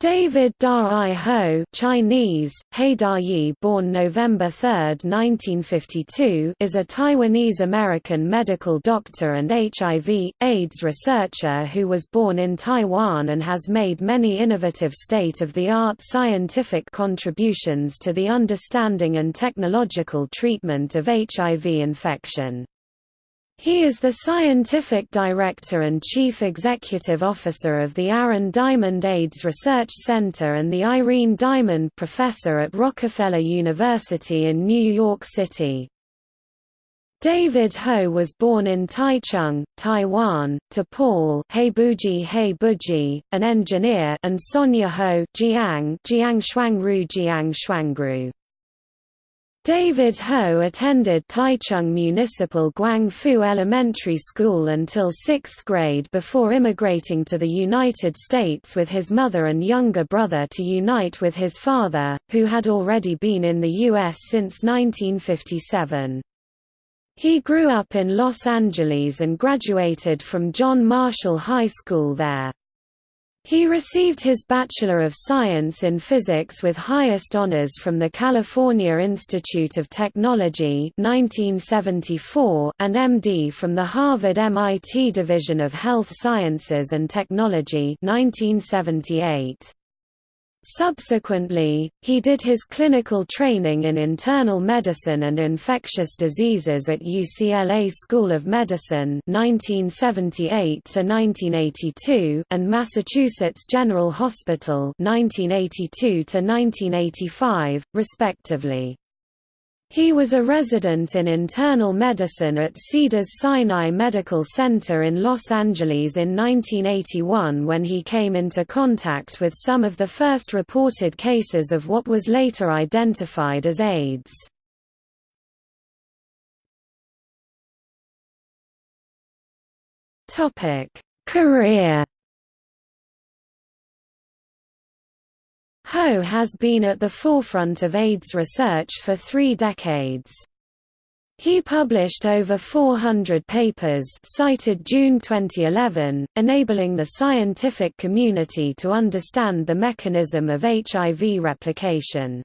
David Da-I Ho Chinese, He Da-Yi born November 3, 1952 is a Taiwanese-American medical doctor and HIV, AIDS researcher who was born in Taiwan and has made many innovative state-of-the-art scientific contributions to the understanding and technological treatment of HIV infection. He is the scientific director and chief executive officer of the Aaron Diamond AIDS Research Center and the Irene Diamond Professor at Rockefeller University in New York City. David Ho was born in Taichung, Taiwan, to Paul Heibuji Heibuji, an engineer and Sonia Ho Jiang Jiang Shuangru Jiang Shuangru. David Ho attended Taichung Municipal Guangfu Elementary School until sixth grade before immigrating to the United States with his mother and younger brother to unite with his father, who had already been in the U.S. since 1957. He grew up in Los Angeles and graduated from John Marshall High School there. He received his Bachelor of Science in Physics with highest honors from the California Institute of Technology 1974 and MD from the Harvard-MIT Division of Health Sciences and Technology 1978. Subsequently, he did his clinical training in internal medicine and infectious diseases at UCLA School of Medicine 1978 and Massachusetts General Hospital 1982 respectively. He was a resident in internal medicine at Cedars-Sinai Medical Center in Los Angeles in 1981 when he came into contact with some of the first reported cases of what was later identified as AIDS. Career Ho has been at the forefront of AIDS research for three decades. He published over 400 papers cited June 2011, enabling the scientific community to understand the mechanism of HIV replication.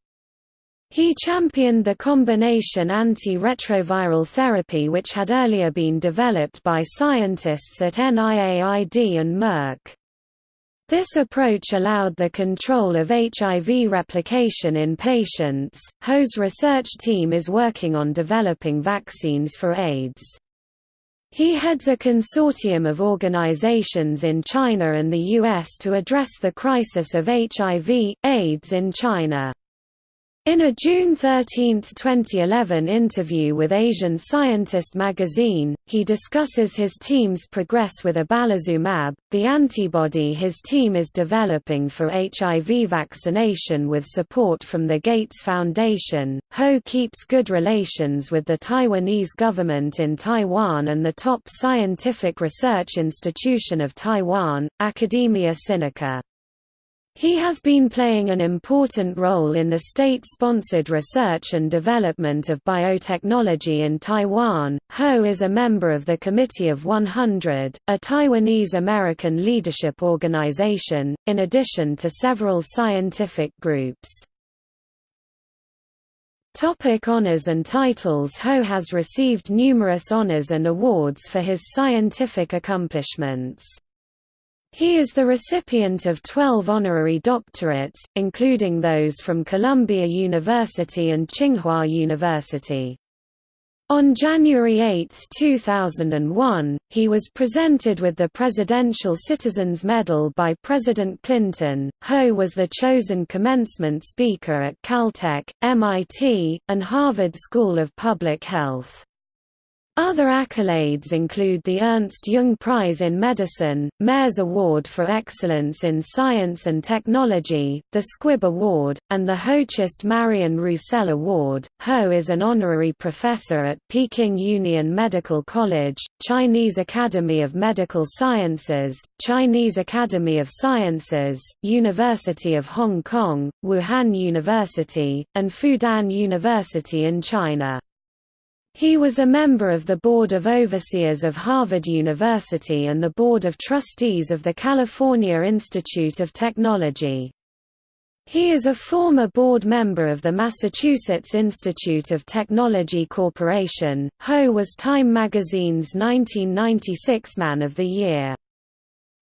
He championed the combination anti-retroviral therapy which had earlier been developed by scientists at NIAID and Merck. This approach allowed the control of HIV replication in patients. Ho's research team is working on developing vaccines for AIDS. He heads a consortium of organizations in China and the US to address the crisis of HIV, AIDS in China. In a June 13, 2011 interview with Asian Scientist magazine, he discusses his team's progress with ibalizumab, the antibody his team is developing for HIV vaccination with support from the Gates Foundation. Ho keeps good relations with the Taiwanese government in Taiwan and the top scientific research institution of Taiwan, Academia Sinica. He has been playing an important role in the state-sponsored research and development of biotechnology in Taiwan. Ho is a member of the Committee of 100, a Taiwanese-American leadership organization, in addition to several scientific groups. Topic honors and titles Ho has received numerous honors and awards for his scientific accomplishments. He is the recipient of 12 honorary doctorates, including those from Columbia University and Tsinghua University. On January 8, 2001, he was presented with the Presidential Citizens Medal by President Clinton. Ho was the chosen commencement speaker at Caltech, MIT, and Harvard School of Public Health. Other accolades include the Ernst Jung Prize in Medicine, Mayor's Award for Excellence in Science and Technology, the Squibb Award, and the Hoechst Marion Roussel Award. Ho is an honorary professor at Peking Union Medical College, Chinese Academy of Medical Sciences, Chinese Academy of Sciences, University of Hong Kong, Wuhan University, and Fudan University in China. He was a member of the Board of Overseers of Harvard University and the Board of Trustees of the California Institute of Technology. He is a former board member of the Massachusetts Institute of Technology Corporation. Ho was Time magazine's 1996 Man of the Year.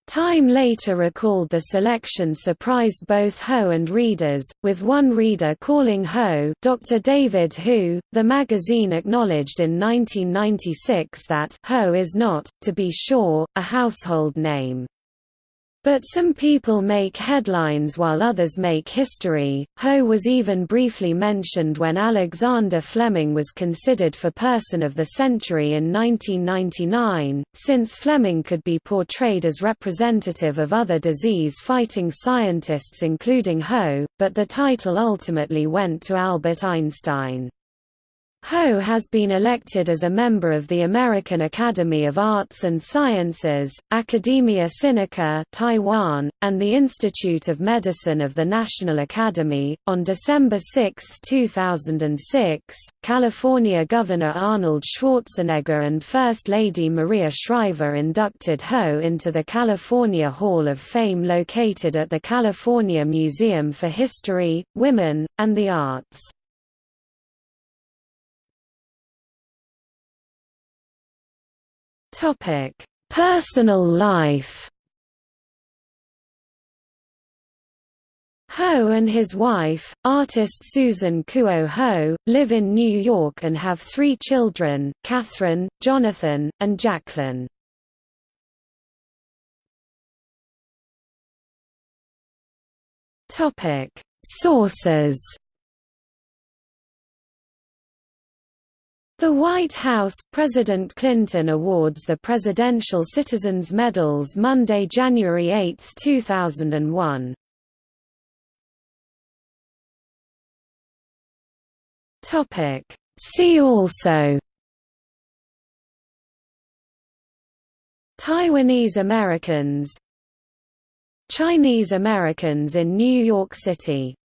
Time later recalled the selection surprised both Ho and readers, with one reader calling Ho Dr. David Hu. The magazine acknowledged in 1996 that Ho is not, to be sure, a household name. But some people make headlines while others make history. Ho was even briefly mentioned when Alexander Fleming was considered for Person of the Century in 1999, since Fleming could be portrayed as representative of other disease-fighting scientists including Ho, but the title ultimately went to Albert Einstein. Ho has been elected as a member of the American Academy of Arts and Sciences, Academia Sinica Taiwan, and the Institute of Medicine of the National Academy. On December 6, 2006, California Governor Arnold Schwarzenegger and First Lady Maria Shriver inducted Ho into the California Hall of Fame located at the California Museum for History, Women, and the Arts. Topic: Personal life. Ho and his wife, artist Susan Kuo Ho, live in New York and have three children, Catherine, Jonathan, and Jacqueline. Sources The White House President Clinton awards the Presidential Citizens Medals Monday, January 8, 2001. Topic. See also. Taiwanese Americans. Chinese Americans in New York City